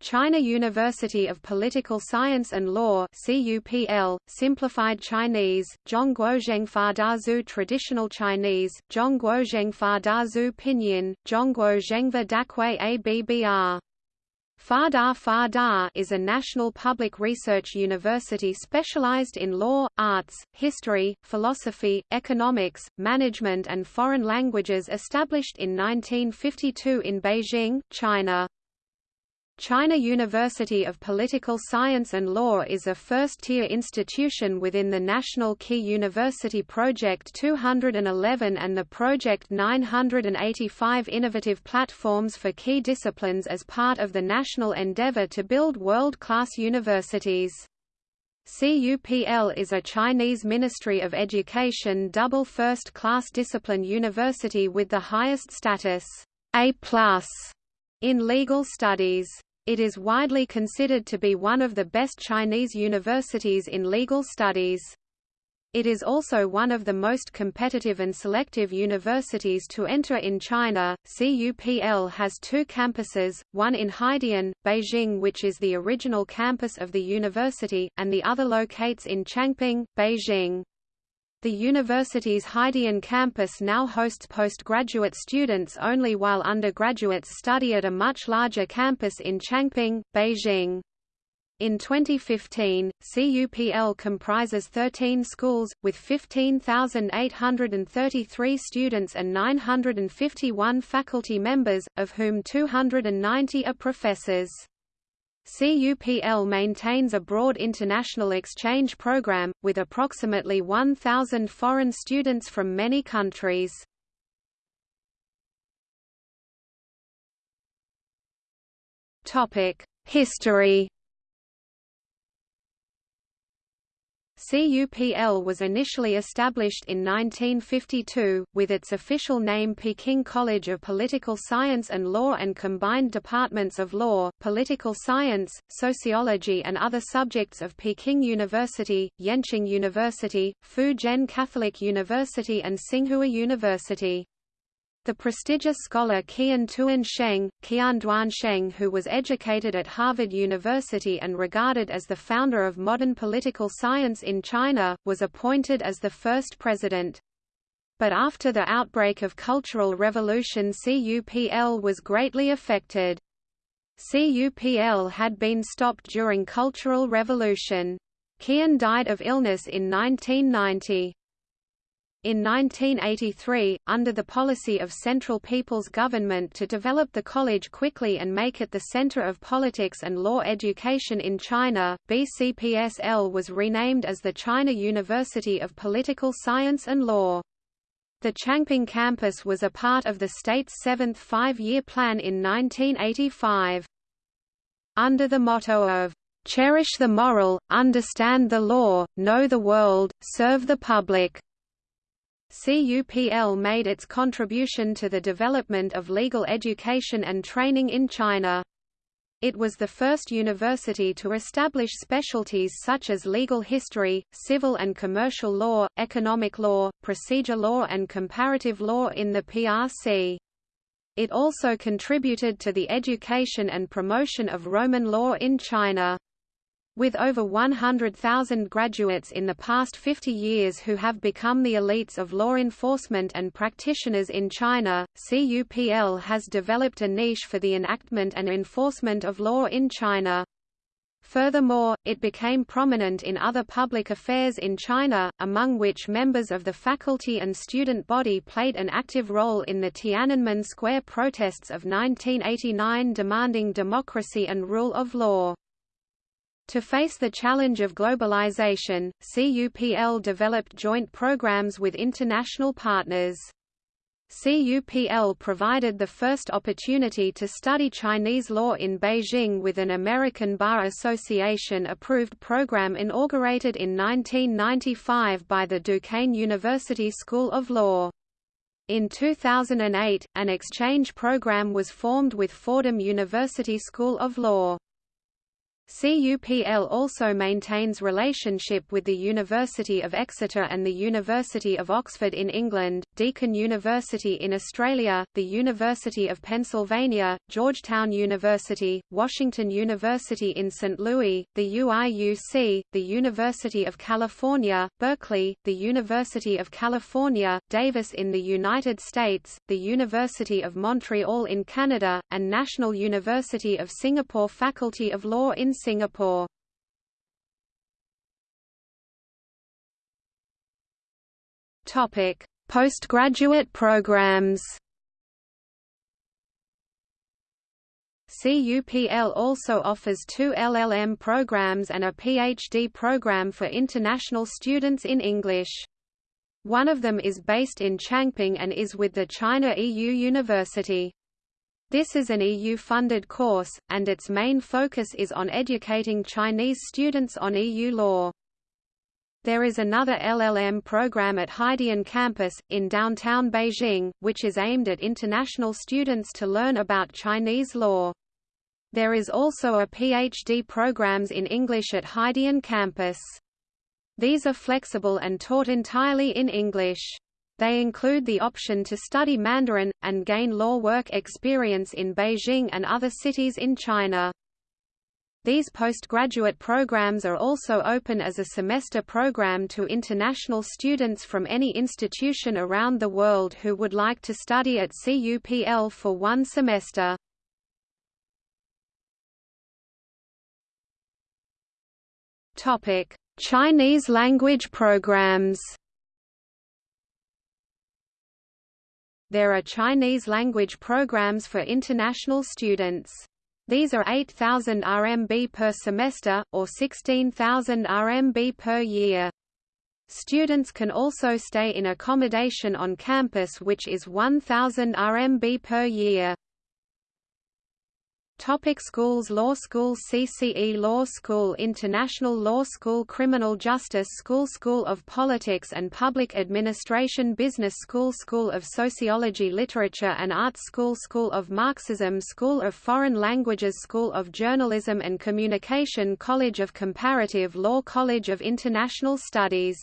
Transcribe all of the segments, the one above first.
China University of Political Science and Law CUPL, Simplified Chinese, Zhongguozhengfa Daxue Traditional Chinese, Zhongguozhengfa Daxue Pinyin, Zhongguozhengfa Daxue Abbr. FADA FADA is a national public research university specialized in law, arts, history, philosophy, economics, management and foreign languages established in 1952 in Beijing, China. China University of Political Science and Law is a first-tier institution within the National Key University Project 211 and the Project 985 innovative platforms for key disciplines as part of the national endeavor to build world-class universities. CUPL is a Chinese Ministry of Education double first-class discipline university with the highest status A+, in legal studies. It is widely considered to be one of the best Chinese universities in legal studies. It is also one of the most competitive and selective universities to enter in China. CUPL has two campuses, one in Haidian, Beijing which is the original campus of the university, and the other locates in Changping, Beijing. The university's Haidian campus now hosts postgraduate students only while undergraduates study at a much larger campus in Changping, Beijing. In 2015, CUPL comprises 13 schools, with 15,833 students and 951 faculty members, of whom 290 are professors. CUPL maintains a broad international exchange program, with approximately 1,000 foreign students from many countries. History CUPL was initially established in 1952, with its official name Peking College of Political Science and Law and combined departments of law, political science, sociology and other subjects of Peking University, Yenching University, Fujian Catholic University and Tsinghua University. The prestigious scholar Qian Duan Sheng, Qian Duan Sheng who was educated at Harvard University and regarded as the founder of modern political science in China, was appointed as the first president. But after the outbreak of Cultural Revolution CUPL was greatly affected. CUPL had been stopped during Cultural Revolution. Qian died of illness in 1990. In 1983, under the policy of Central People's Government to develop the college quickly and make it the center of politics and law education in China, BCPSL was renamed as the China University of Political Science and Law. The Changping campus was a part of the state's seventh five-year plan in 1985. Under the motto of, "...cherish the moral, understand the law, know the world, serve the public." CUPL made its contribution to the development of legal education and training in China. It was the first university to establish specialties such as legal history, civil and commercial law, economic law, procedure law and comparative law in the PRC. It also contributed to the education and promotion of Roman law in China. With over 100,000 graduates in the past 50 years who have become the elites of law enforcement and practitioners in China, CUPL has developed a niche for the enactment and enforcement of law in China. Furthermore, it became prominent in other public affairs in China, among which members of the faculty and student body played an active role in the Tiananmen Square protests of 1989 demanding democracy and rule of law. To face the challenge of globalization, CUPL developed joint programs with international partners. CUPL provided the first opportunity to study Chinese law in Beijing with an American Bar Association approved program inaugurated in 1995 by the Duquesne University School of Law. In 2008, an exchange program was formed with Fordham University School of Law. CUPL also maintains relationship with the University of Exeter and the University of Oxford in England, Deakin University in Australia, the University of Pennsylvania, Georgetown University, Washington University in St. Louis, the UIUC, the University of California, Berkeley, the University of California, Davis in the United States, the University of Montreal in Canada, and National University of Singapore Faculty of Law in Singapore. Topic: Postgraduate programs. CUPL also offers two LLM programs and a PhD program for international students in English. One of them is based in Changping and is with the China EU University. This is an EU-funded course, and its main focus is on educating Chinese students on EU law. There is another LLM program at Haidian campus, in downtown Beijing, which is aimed at international students to learn about Chinese law. There is also a PhD programs in English at Haidian campus. These are flexible and taught entirely in English. They include the option to study Mandarin, and gain law work experience in Beijing and other cities in China. These postgraduate programs are also open as a semester program to international students from any institution around the world who would like to study at CUPL for one semester. Chinese language programs There are Chinese language programs for international students. These are 8,000 RMB per semester, or 16,000 RMB per year. Students can also stay in accommodation on campus which is 1,000 RMB per year. Topic schools Law School CCE Law School International Law School Criminal Justice School School of Politics and Public Administration Business School School of Sociology Literature and Arts School School of Marxism School of Foreign Languages School of Journalism and Communication College of Comparative Law College of International Studies.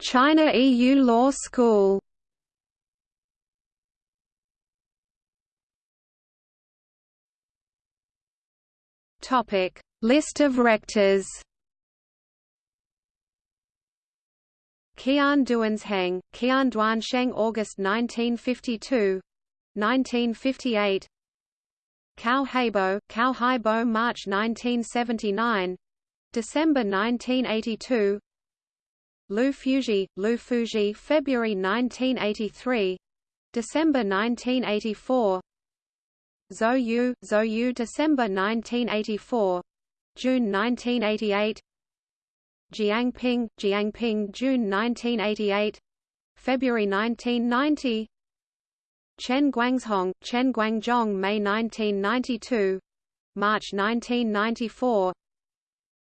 China EU Law School Topic: List of rectors. Qian Duansheng, Qian Duansheng August 1952 1958 Cao Haibo, Cao Haibo March 1979 December 1982 Lu Fuji, Lu Fuji February 1983 December 1984 Zhou Yu, December 1984 June 1988 Jiangping, Jiangping June 1988 February 1990 Chen Guangzhong, Chen Guangzhong May 1992 March 1994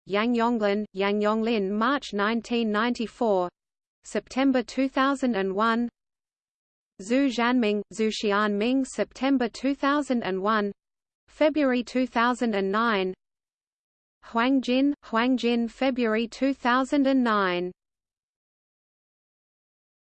Yang Yonglin, Yang Yonglin March 1994 September 2001 Zhu Zhanming, Xu Xianming September 2001 February 2009 Huang Jin, Huang Jin February 2009